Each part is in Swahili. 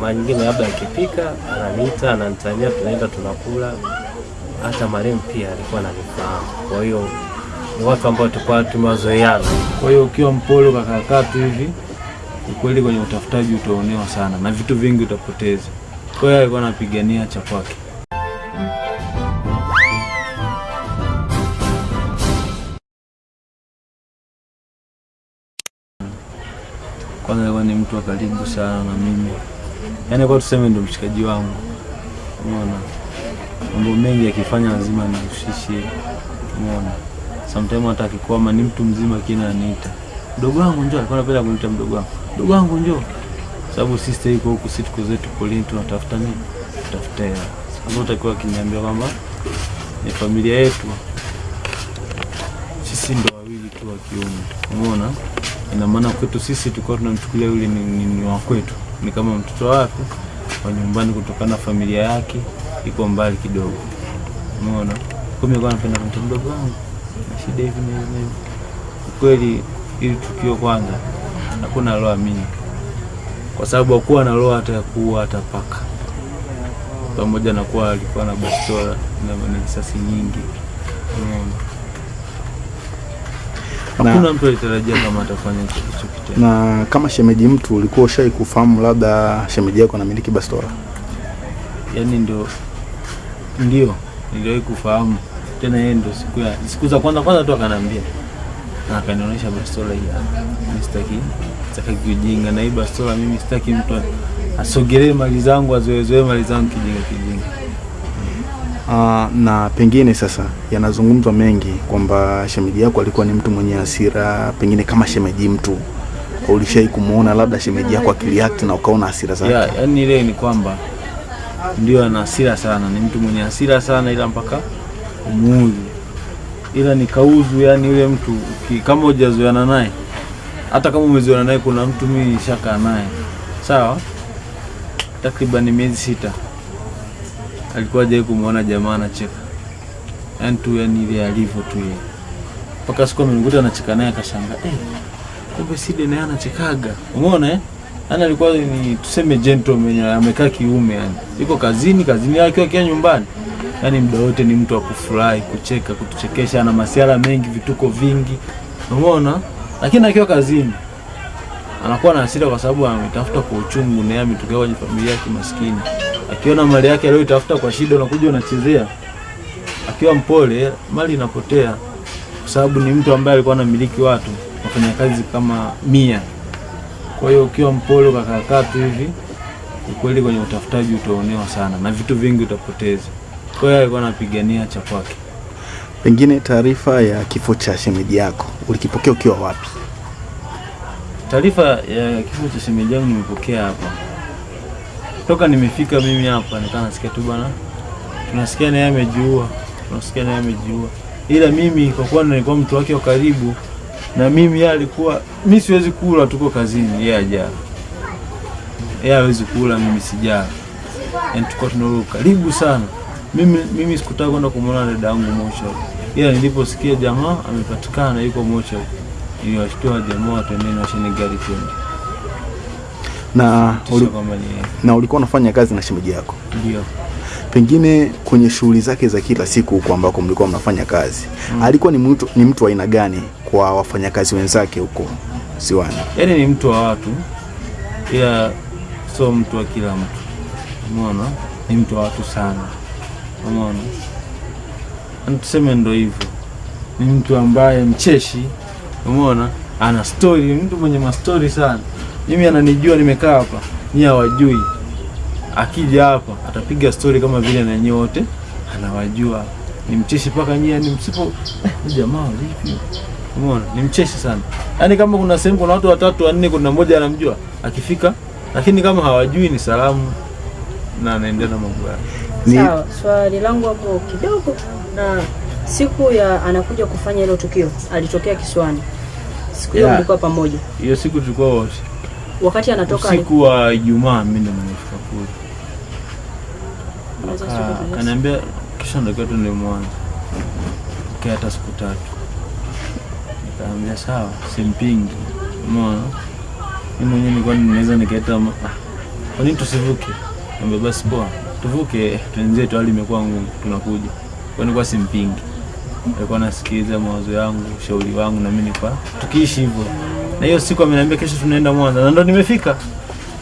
mara nyingine labda akipika ananiita, ananitania, tunaenda tunakula. Hata marehemu pia alikuwa ananifahamu, kwa hiyo ni watu ambao tulikuwa tumewazoeana. Kwa hiyo ukiwa mpole ukakaakaa tu hivi, ukweli kwenye utafutaji utaonewa sana na vitu vingi utapoteza. Kwa hiyo alikuwa anapigania cha kwake. Kwanza alikuwa ni mtu wa karibu sana na mimi, yaani kwa tuseme ndo mshikaji wangu. Umeona, mambo mengi akifanya lazima nimshishie, Umeona, sometimes hata akikwama ni mtu mzima kina aniita mdogo wangu njoo, alikuwa anapenda kuniita mdogo wangu, mdogo wangu njoo, sababu sister yuko huku, sisi tuko zetu polini, tunatafuta nini, tutafuta hela. Sasa utakiwa akiniambia kwamba ni familia yetu, sisi ndo wawili tu wa kiume, umeona. Ina maana kwetu sisi tulikuwa tunamchukulia yule ni, ni, ni wa kwetu, ni kama mtoto wake wa nyumbani, kutokana na familia yake iko mbali kidogo, umeona. Kwa hiyo nilikuwa napenda kumta mdogo wangu na shida hivi na hivi Kweli. Ukweli ili tukio kwanza hakuna aloamini, kwa sababu hakuwa na roho hata ya kuua hata paka, pamoja na kuwa alikuwa na bastola na risasi nyingi, umeona. Na- Hakuna mtu alitarajia kama atafanya kitu kitendo. Na kama shemeji mtu, ulikuwa ushai kufahamu labda shemeji yako anamiliki bastola? Yaani ndio ndio niliwahi kufahamu tena, yeye ndio siku ya siku za kwanza kwanza tu akanambia na akanionyesha bastola hii hapa. Mimi sitaki sitaki kujinga na hii bastola, mimi sitaki mtu asogelee mali zangu azoezoe mali zangu kijinga kijinga. Ah, na pengine sasa yanazungumzwa mengi kwamba shemeji yako alikuwa ni mtu mwenye hasira, pengine kama shemeji mtu ulishai kumuona labda shemeji yako akiliact na ukaona hasira zake? Yeah, yani ile ni kwamba ndio ana hasira sana, ni mtu mwenye hasira sana, ila mpaka umuudhi, ila ni kauzu. Yani yule mtu kama hujazoeana naye, hata kama umezoeana naye, kuna mtu mimi nishakaa naye sawa, takriban miezi sita, alikuwa hajawahi kumwona jamaa anacheka, yani tu, yani ile alivyo tu yeye, mpaka siku amenikuta anacheka naye, akashangaa eh, kumbe Sidi naye anachekaga, umeona eh? Yaani alikuwa ni tuseme gentleman, amekaa kiume, yani yuko kazini, kazini yake akiwa nyumbani, yani muda wote ni mtu wa kufurahi, kucheka, kutuchekesha, ana masiala mengi, vituko vingi, umeona. Lakini akiwa kazini anakuwa na hasira kwa sababu ametafuta kwa uchungu, na yeye ametokea kwenye familia ya kimaskini. Akiona mali yake aliyoitafuta kwa shida, unakuja unachezea. Akiwa mpole, mali inapotea, kwa sababu ni mtu ambaye alikuwa anamiliki watu wafanyakazi kama mia kwa hiyo ukiwa mpole ukakaakaa tu hivi, ukweli kwenye utafutaji utaonewa sana na vitu vingi utapoteza. Kwa hiyo alikuwa anapigania cha kwake. Pengine taarifa ya kifo cha shemeji yako ulikipokea ukiwa wapi? Taarifa ya kifo cha shemeji yangu nimepokea hapa toka nimefika mimi hapa, nikaa nasikia tu bwana, tunasikia naye amejiua, tunasikia naye amejiua, ila mimi kwa kuwa nilikuwa mtu wake wa karibu na mimi yeye alikuwa, mi siwezi kula, tuko kazini, yeye ajaa, yeye hawezi kula, mimi sijaa, yani tuko tunalo karibu sana. Mimi, mimi sikutaka kwenda kumwona dada yangu mochari, ila niliposikia jamaa amepatikana yuko mochari, niliwashtua jamaa watendeni washeni gari twende, Na, uli, na ulikuwa unafanya kazi na shemeji yako, ndio pengine kwenye shughuli zake za kila siku huko ambako mlikuwa mnafanya kazi Mm. alikuwa ni mtu, ni mtu wa aina gani kwa wafanyakazi wenzake huko siwani yani ni mtu wa watu, ila so mtu wa kila mtu. Umeona, ni mtu wa watu sana. Umeona, tuseme ndo hivyo, ni mtu ambaye mcheshi. Umeona, ana story, mtu mwenye mastori sana. Mimi ananijua nimekaa hapa, nyie hawajui. Akija hapa atapiga story kama vile na nyie wote anawajua. nimcheshi mpaka nyie, ni msipo eh, jamaa vipi? Umeona, ni mcheshi sana. Yaani kama kuna sehemu kuna watu watatu wanne, kuna mmoja anamjua akifika, lakini kama hawajui ni salamu na anaendelea na mambo yake. Ni- Sawa, swali langu hapo kidogo, na siku ya anakuja kufanya hilo tukio alitokea Kiswani, siku hiyo Yeah. mlikuwa pamoja, Hiyo siku tulikuwa wote, wakati anatoka siku ya wa Ijumaa, mimi ndo nimefika kule, akaniambia kisha ndio tu ndio mwanzo kaa hata siku tatu. Nikaambia sawa, simpingi. Umeona, mimi mwenyewe nilikuwa ninaweza nikaita ah, kwa nini tusivuke? Niambia basi poa, tuvuke twenzetu, hali imekuwa ngumu, tunakuja. Kwa nilikuwa simpingi, alikuwa nasikiliza mawazo yangu, ushauri wangu, na mimi nilikuwa tukiishi hivyo. Na hiyo siku ameniambia kesho tunaenda Mwanza, na ndo nimefika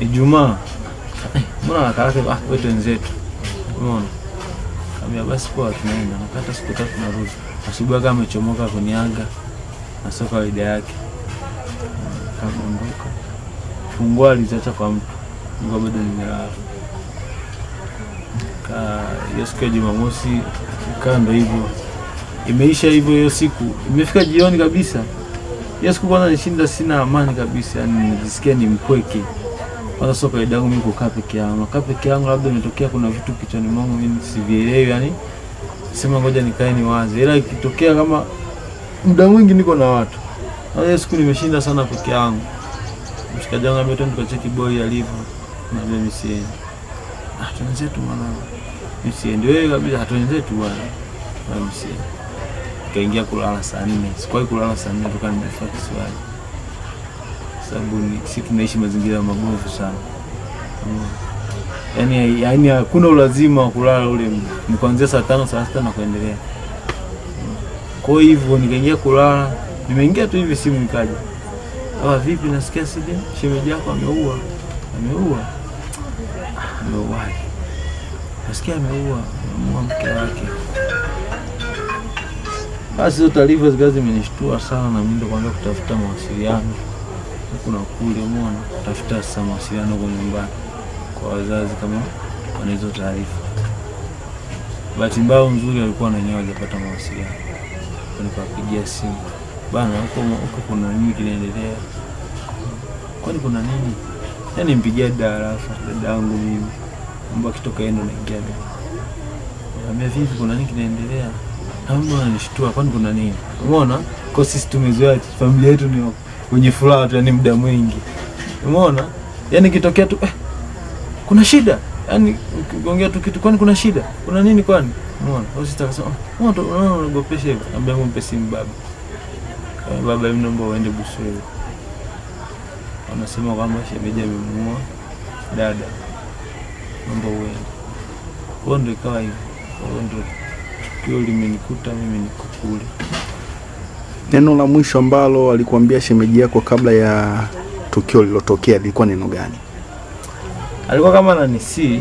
Ijumaa. Mbona nakaraka? Ah, wetu wenzetu. umeona Kaambia basi poa, tunaenda. Nakata siku tatu narudi. Asubuhi kama amechomoka kuniaga na sio kawaida yake. Kaondoka. Funguo aliziacha kwa mtu. Nilikuwa bado nimelala. Ka hiyo siku ya Jumamosi kaa ndo hivyo. Imeisha hivyo hiyo siku. Imefika jioni kabisa. Hiyo siku kwanza nishinda sina amani kabisa, yani nijisikia ni mpweke. Kwanza sio kawaida yangu mimi kukaa peke yangu. Nakaa peke yangu labda imetokea kuna vitu kichwani mwangu mimi sivielewi, yani sema ngoja nikae ni wazi. Ila ikitokea kama muda mwingi niko na watu. Na hiyo siku nimeshinda sana peke yangu. Mshikaji wangu ametoa tukacheki boy alivyo. Na mimi siendi. Ah, twenzetu mwanangu. Mimi siendi. Wewe kabisa hatuenzetu bwana. Na mimi siendi. Kaingia kulala saa nne. Sikuwahi kulala saa nne toka nimefika kisiwani sababu si tunaishi mazingira mabovu sana. Yani, yani hakuna ulazima wa kulala ule ni kuanzia saa tano saa sita na kuendelea. Kwa hivyo nikaingia kulala, nimeingia tu hivi simu ikaja, ah, vipi, nasikia sije shemeji yako ameua. Ameua? Ameuaje? Nasikia ameua, ameua mke wake. Basi hizo taarifa zikawa zimenishtua sana, na mimi ndo kwanza kutafuta mawasiliano huku na kule, umeona, kutafuta sasa mawasiliano kwa nyumbani kwa wazazi kama wana hizo taarifa. Bahati mbaya nzuri alikuwa na wenyewe hajapata mawasiliano, nikawapigia simu bana, huko huko kuna nini kinaendelea? Kwani kuna nini? Yani mpigia darafa Arafa, dada yangu mimi, mambo akitoka yeye ndo naingia mimi. ambia vipi, kuna nini kinaendelea? Mama ananishtua, kwani kuna nini? Umeona, kwa sisi tumezoea familia yetu ni wenye furaha tu, yani muda mwingi. Umeona, yani kitokea tu eh, kuna shida, yani ukiongea tu kitu, kwani kuna shida, kuna nini kwani? Umeona, au sisi tukasema umeona, tu unaona mpe simu baba, Kaya baba, mimi naomba uende Busweli. Wanasema kwamba shemeji amemuua dada, naomba uende. Kwa ndio ikawa hivyo, kwa ndo tukio limenikuta mimi, niko kule. Neno la mwisho ambalo alikuambia shemeji yako kabla ya tukio lilotokea lilikuwa neno gani? alikuwa kama ananisi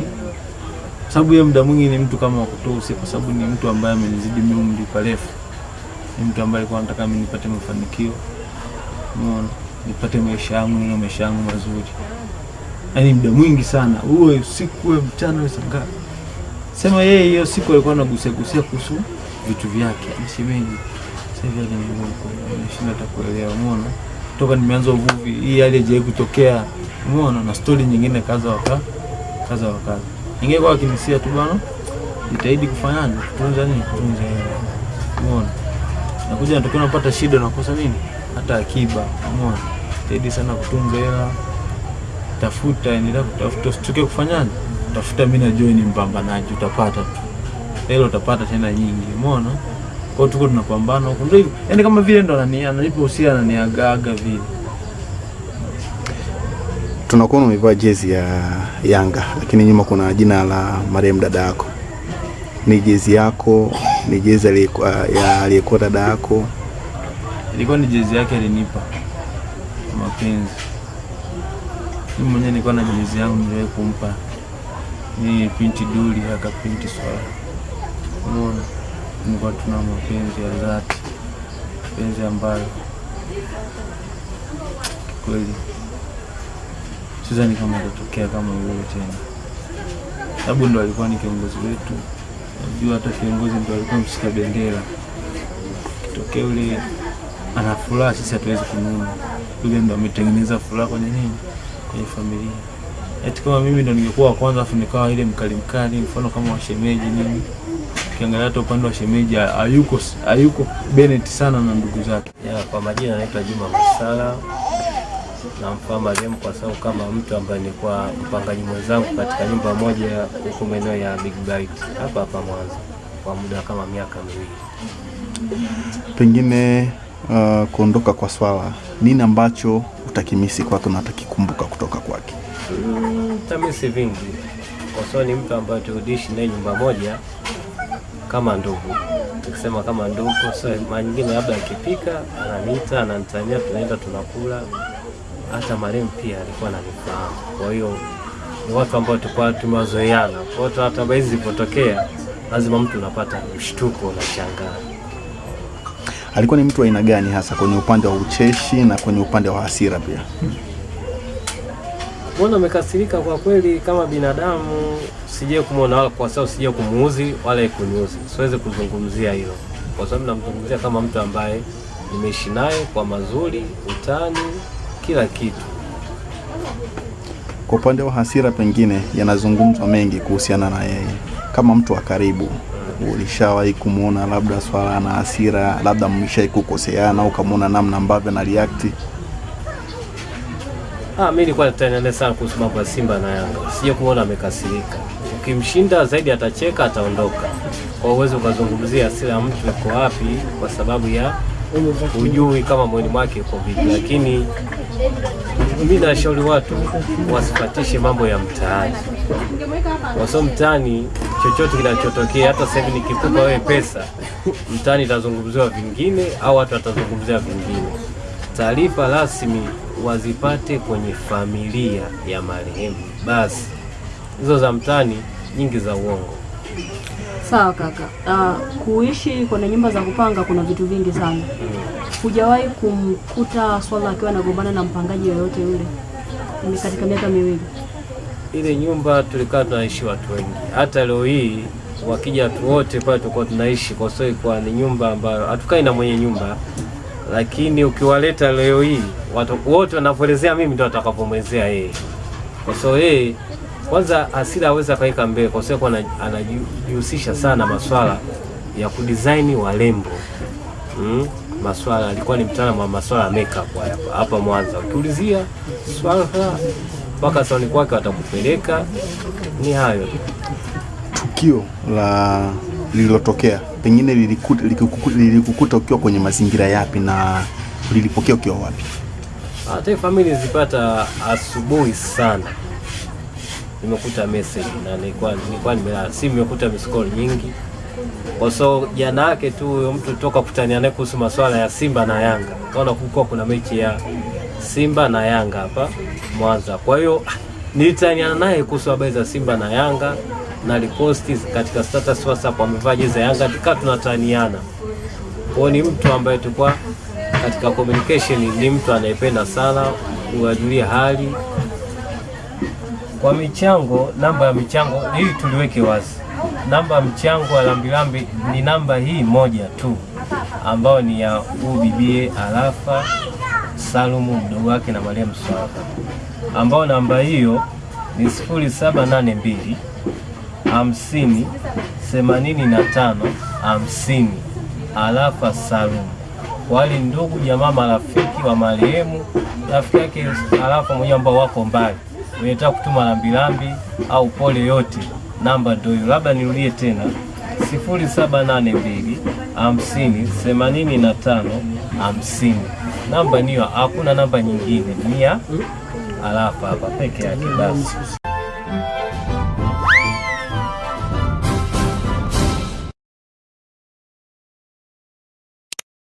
sababu yeye muda mwingi ni mtu kama wakutoa kwa sababu ni mtu ambaye amenizidi mimi umri parefu. Ni mtu ambaye alikuwa anataka mimi nipate mafanikio, umeona, nipate maisha yangu na maisha yangu mazuri, yaani muda mwingi sana, uwe usiku uwe mchana uwe sanga. Sema yeye hiyo siku alikuwa anagusia gusia kuhusu vitu vyake, mshemeji sasa hivi nimeshinda hata kuelewa, umeona, toka nimeanza uvuvi hii hali haijawahi kutokea, umeona, na stori nyingine kaza waka kaza wakaza ingekuwa akinisia kinisia tu bwana, jitahidi kufanyaje, kutunza nini, kutunza hela, umeona, nakuja natokea napata shida, nakosa nini, hata akiba, umeona, jitahidi sana kutunza hela, tafuta, endelea kutafuta, usitoke kufanyaje, tafuta. Mimi najua ni mpambanaji, utapata tu hela, utapata tena nyingi, umeona kwa tuko tunapambana huko, ndio hivyo, yani kama vile ndo anani ananipa usia ananiagaaga vile. Tunakuona umevaa jezi ya Yanga, lakini nyuma kuna jina la marehemu dada yako. Ni jezi yako? Ni jezi ya aliyekuwa dada yako? Ilikuwa ni jezi yake alinipa mapenzi. Mimi mwenyewe nilikuwa na jezi yangu niliwahi kumpa ni pinti duli aka pinti swala. Umeona, nilikuwa tuna mapenzi ya dhati, mapenzi ambayo kweli sidhani kama itatokea kama huyo tena, sababu ndo alikuwa ni kiongozi wetu. Najua hata kiongozi ndo alikuwa mshika bendera kitokea ule ana furaha, sisi hatuwezi kununa. Yule ndo ametengeneza furaha kwenye nini, kwenye familia. Eti kama mimi ndo ningekuwa wa kwanza afu nikawa ile mkali mkali, mfano kama washemeji nini, ukiangalia hata upande wa shemeji hayuko hayuko Bennett sana na ndugu zake. Ya, kwa majina anaitwa Juma Masala. Namfahamu marehemu kwa sababu kama mtu ambaye nilikuwa mpangaji mwenzangu katika nyumba moja huko maeneo ya Big Bite hapa hapa Mwanza kwa muda kama miaka miwili. Pengine uh, kuondoka kwa Swala, nini ambacho utakimisi kwake na utakikumbuka kutoka kwake? Mm, tamisi vingi kwa sababu ni mtu ambaye tuliishi naye nyumba moja kama ndugu. Tukisema kama ndugu, so mara nyingine labda akipika ananiita, ananitania, tunaenda tunakula. Hata marehemu pia alikuwa ananifahamu, kwa hiyo ni watu ambao tulikuwa tumewazoeana. Kwa hiyo hata baadhi zilipotokea, lazima mtu unapata mshtuko, unashangaa. Alikuwa ni mtu wa aina gani hasa kwenye upande wa ucheshi na kwenye upande wa hasira pia? Mbona umekasirika? kwa kweli, kama binadamu sije kumwona wala kwa sababu sije kumuuzi wala kuniuzi, siwezi kuzungumzia hilo kwa sababu namzungumzia kama mtu ambaye nimeishi naye kwa mazuri, utani, kila kitu. Kwa upande wa hasira, pengine yanazungumzwa mengi kuhusiana na yeye kama mtu wa karibu. Ulishawahi kumwona labda swala na hasira, labda mlishawahi kukoseana, ukamwona namna ambavyo na react? Ah, mimi nilikuwa natania sana kuhusu mambo ya Simba na Yanga, sije kumwona amekasirika. Ukimshinda zaidi atacheka, ataondoka. Kwa uwezo ukazungumzia asili ya mtu iko wapi, kwa sababu ya hujui kama moyoni mwake iko vipi, lakini mimi nashauri watu wasipatishe mambo ya mtaani, sababu mtaani chochote kinachotokea, hata sasa hivi nikikupa wewe pesa, mtaani itazungumziwa vingine au watu watazungumzia vingine. Taarifa rasmi wazipate kwenye familia ya marehemu, basi hizo za mtaani nyingi za uongo. Sawa kaka. Uh, kuishi kwenye nyumba za kupanga kuna vitu vingi sana. Hujawahi kumkuta swala akiwa anagombana na mpangaji yoyote yule Ni katika miaka miwili? Ile nyumba tulikaa tunaishi watu wengi, hata leo hii wakija watu wote pale tulikuwa tunaishi, kwa sababu ilikuwa ni nyumba ambayo hatukai na mwenye nyumba, lakini ukiwaleta leo hii watu wote wanavyoelezea mimi ndio atakapomwezea yeye, kwa sababu yeye kwanza hasira aweza akaweka mbele, kwa sababu anajihusisha sana maswala ya kudesign walembo mm? Maswala alikuwa ni mtaalamu wa maswala ya makeup hapa hapa Mwanza. Ukiulizia swala mpaka sauni kwake watakupeleka. Ni hayo. Tukio la lililotokea. Pengine lilikukuta, lilikuku- lilikukuta ukiwa kwenye mazingira yapi na lilipokea ukiwa wapi? Hata famili family zipata asubuhi sana, nimekuta message na nilikuwa nilikuwa nimelala, simu nimekuta miss call nyingi, kwa so jana yake tu huyo mtu toka kutania naye kuhusu masuala ya Simba na Yanga, kaona kulikuwa kuna mechi ya Simba na Yanga hapa Mwanza. Kwa hiyo nilitania naye kuhusu habari za Simba na Yanga na aliposti katika status WhatsApp amevaa jezi ya Yanga, tukaa tunataniana. Kwa ni mtu ambaye tulikuwa katika communication, ni mtu anayependa sana kuwajulia hali. Kwa michango, namba ya michango hii tuliweke wazi, namba ya mchango wa Lambilambi ni namba hii moja tu, ambayo ni ya bibie Arafa Salumu mdogo wake na Mariam Swaka, ambao namba hiyo ni sifuri saba nane mbili hamsini themanini na tano hamsini Arafa Salumu. Wali ndugu jamaa marafiki wa marehemu, rafiki yake alafu mwenyewe ambao wako mbali, unataka kutuma lambilambi au pole yote, namba ndio hiyo. Labda nirudie tena, sifuri saba nane mbili hamsini themanini na tano hamsini. Namba niyo, hakuna namba nyingine, ni ya Arafa hapa peke yake basi.